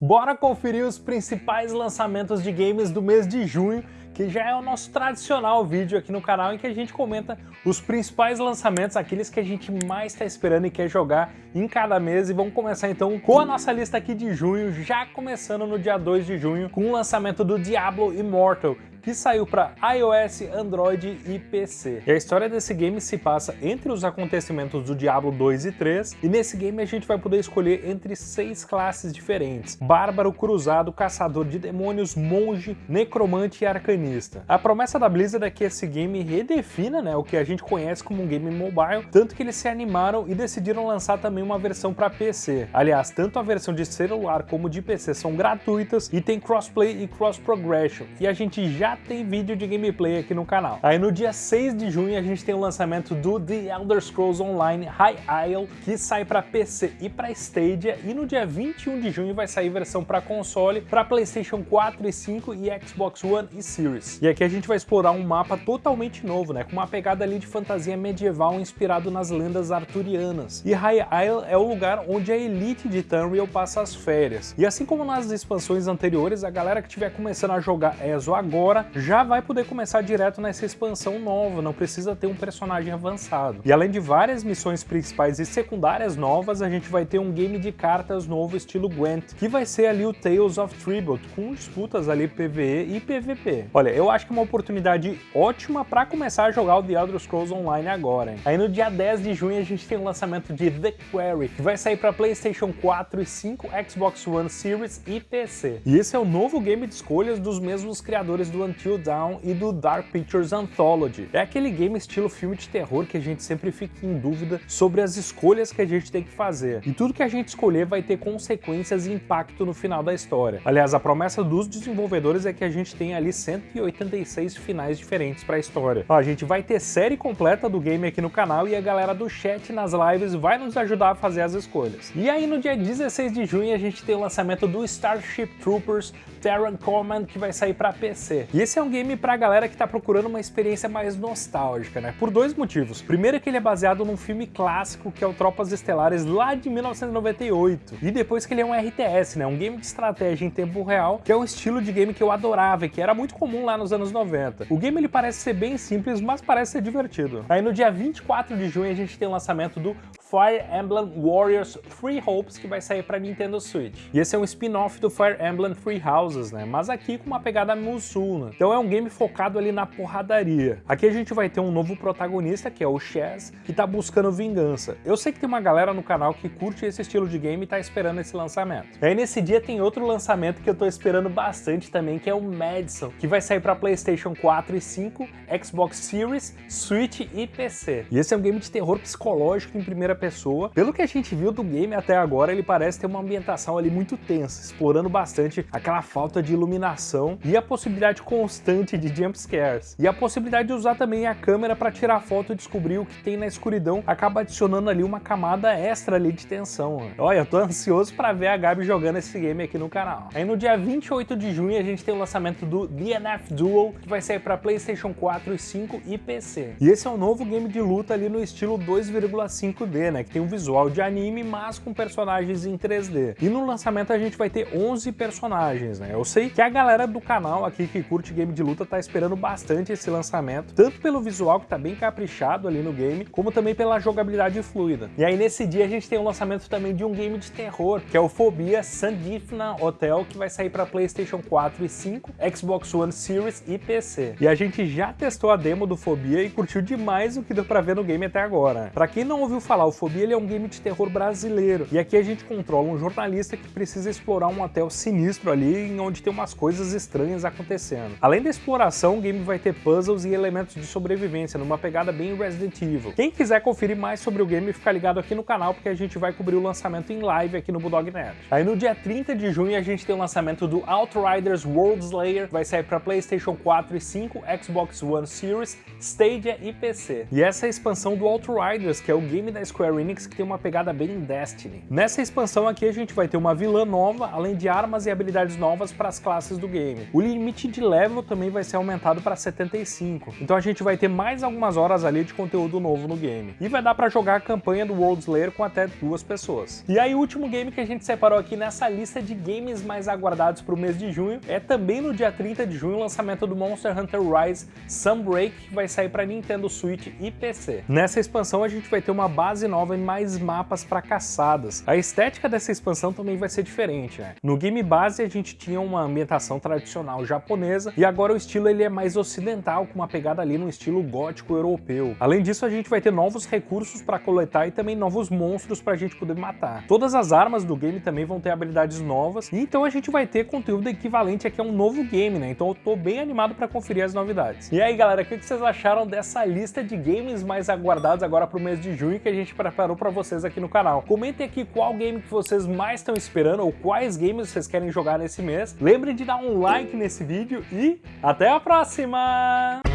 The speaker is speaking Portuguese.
Bora conferir os principais lançamentos de games do mês de junho, que já é o nosso tradicional vídeo aqui no canal em que a gente comenta os principais lançamentos, aqueles que a gente mais está esperando e quer jogar em cada mês. E vamos começar então com a nossa lista aqui de junho, já começando no dia 2 de junho, com o lançamento do Diablo Immortal, que saiu para iOS, Android e PC. E a história desse game se passa entre os acontecimentos do Diablo 2 e 3, e nesse game a gente vai poder escolher entre seis classes diferentes, Bárbaro, Cruzado, Caçador de Demônios, Monge, Necromante e Arcanista. A promessa da Blizzard é que esse game redefina né, o que a gente conhece como um game mobile, tanto que eles se animaram e decidiram lançar também uma versão para PC. Aliás, tanto a versão de celular como de PC são gratuitas e tem crossplay e cross progression, e a gente já tem vídeo de gameplay aqui no canal. Aí no dia 6 de junho a gente tem o lançamento do The Elder Scrolls Online High Isle, que sai para PC e para Stadia, e no dia 21 de junho vai sair versão para console, para PlayStation 4 e 5 e Xbox One e Series. E aqui a gente vai explorar um mapa totalmente novo, né, com uma pegada ali de fantasia medieval inspirado nas lendas arturianas. E High Isle é o lugar onde a elite de Tamriel passa as férias. E assim como nas expansões anteriores, a galera que estiver começando a jogar ESO agora já vai poder começar direto nessa expansão nova, não precisa ter um personagem avançado. E além de várias missões principais e secundárias novas, a gente vai ter um game de cartas novo estilo Gwent, que vai ser ali o Tales of Tribute, com disputas ali PvE e PvP. Olha, eu acho que é uma oportunidade ótima para começar a jogar o The Elder Scrolls Online agora. Hein? Aí no dia 10 de junho a gente tem o lançamento de The Quarry, que vai sair para PlayStation 4 e 5, Xbox One Series e PC. E esse é o novo game de escolhas dos mesmos criadores do Until Dawn e do Dark Pictures Anthology. É aquele game estilo filme de terror que a gente sempre fica em dúvida sobre as escolhas que a gente tem que fazer. E tudo que a gente escolher vai ter consequências e impacto no final da história. Aliás, a promessa dos desenvolvedores é que a gente tem ali 186 finais diferentes para a história. Ó, a gente vai ter série completa do game aqui no canal e a galera do chat nas lives vai nos ajudar a fazer as escolhas. E aí no dia 16 de junho a gente tem o lançamento do Starship Troopers Terran Command que vai sair para PC. E esse é um game pra galera que tá procurando uma experiência mais nostálgica, né? Por dois motivos. Primeiro é que ele é baseado num filme clássico que é o Tropas Estelares lá de 1998. E depois que ele é um RTS, né? Um game de estratégia em tempo real, que é um estilo de game que eu adorava e que era muito comum lá nos anos 90. O game ele parece ser bem simples, mas parece ser divertido. Aí no dia 24 de junho a gente tem o lançamento do Fire Emblem Warriors Three Hopes, que vai sair para Nintendo Switch. E esse é um spin-off do Fire Emblem Three Houses, né? Mas aqui com uma pegada Musou, Então é um game focado ali na porradaria. Aqui a gente vai ter um novo protagonista, que é o Chaz, que tá buscando vingança. Eu sei que tem uma galera no canal que curte esse estilo de game e tá esperando esse lançamento. E aí nesse dia tem outro lançamento que eu tô esperando bastante também, que é o Madison, que vai sair para PlayStation 4 e 5, Xbox Series, Switch e PC. E esse é um game de terror psicológico em primeira pessoa. Pelo que a gente viu do game até agora, ele parece ter uma ambientação ali muito tensa, explorando bastante aquela falta de iluminação e a possibilidade constante de jumpscares. E a possibilidade de usar também a câmera para tirar foto e descobrir o que tem na escuridão acaba adicionando ali uma camada extra ali de tensão. Olha, eu tô ansioso para ver a Gabi jogando esse game aqui no canal. Aí no dia 28 de junho a gente tem o lançamento do DNF Duel, que vai sair para PlayStation 4 e 5 e PC. E esse é um novo game de luta ali no estilo 2,5D, né, que tem um visual de anime, mas com personagens em 3D. E no lançamento a gente vai ter 11 personagens, né? Eu sei que a galera do canal aqui que curte game de luta tá esperando bastante esse lançamento, tanto pelo visual que tá bem caprichado ali no game, como também pela jogabilidade fluida. E aí nesse dia a gente tem o lançamento também de um game de terror, que é o Phobia Sandifna Hotel, que vai sair para PlayStation 4 e 5, Xbox One Series e PC. E a gente já testou a demo do Phobia e curtiu demais o que deu para ver no game até agora. Para quem não ouviu falar, o Ele é um game de terror brasileiro. E aqui a gente controla um jornalista que precisa explorar um hotel sinistro ali, em onde tem umas coisas estranhas acontecendo. Além da exploração, o game vai ter puzzles e elementos de sobrevivência, numa pegada bem Resident Evil. Quem quiser conferir mais sobre o game, fica ligado aqui no canal, porque a gente vai cobrir o lançamento em live aqui no Bulldog Nerd. Aí no dia 30 de junho a gente tem o lançamento do Outriders World Slayer, vai sair para PlayStation 4 e 5, Xbox One Series, Stadia e PC. E essa é a expansão do Outriders, que é o game da Square Square Enix que tem uma pegada bem Destiny. Nessa expansão aqui a gente vai ter uma vilã nova, além de armas e habilidades novas para as classes do game. O limite de level também vai ser aumentado para 75, então a gente vai ter mais algumas horas ali de conteúdo novo no game. E vai dar para jogar a campanha do World Slayer com até duas pessoas. E aí o último game que a gente separou aqui nessa lista de games mais aguardados para o mês de junho é também no dia 30 de junho o lançamento do Monster Hunter Rise Sunbreak, que vai sair para Nintendo Switch e PC. Nessa expansão a gente vai ter uma base nova e mais mapas para caçadas. A estética dessa expansão também vai ser diferente, né? No game base a gente tinha uma ambientação tradicional japonesa e agora o estilo ele é mais ocidental, com uma pegada ali no estilo gótico europeu. Além disso a gente vai ter novos recursos para coletar e também novos monstros para a gente poder matar. Todas as armas do game também vão ter habilidades novas e então a gente vai ter conteúdo equivalente aqui a um novo game, né? Então eu tô bem animado para conferir as novidades. E aí galera, o que vocês acharam dessa lista de games mais aguardados agora para o mês de junho que a gente preparou para vocês aqui no canal? Comentem aqui qual game que vocês mais estão esperando ou quais games vocês querem jogar nesse mês. Lembrem de dar um like nesse vídeo e até a próxima!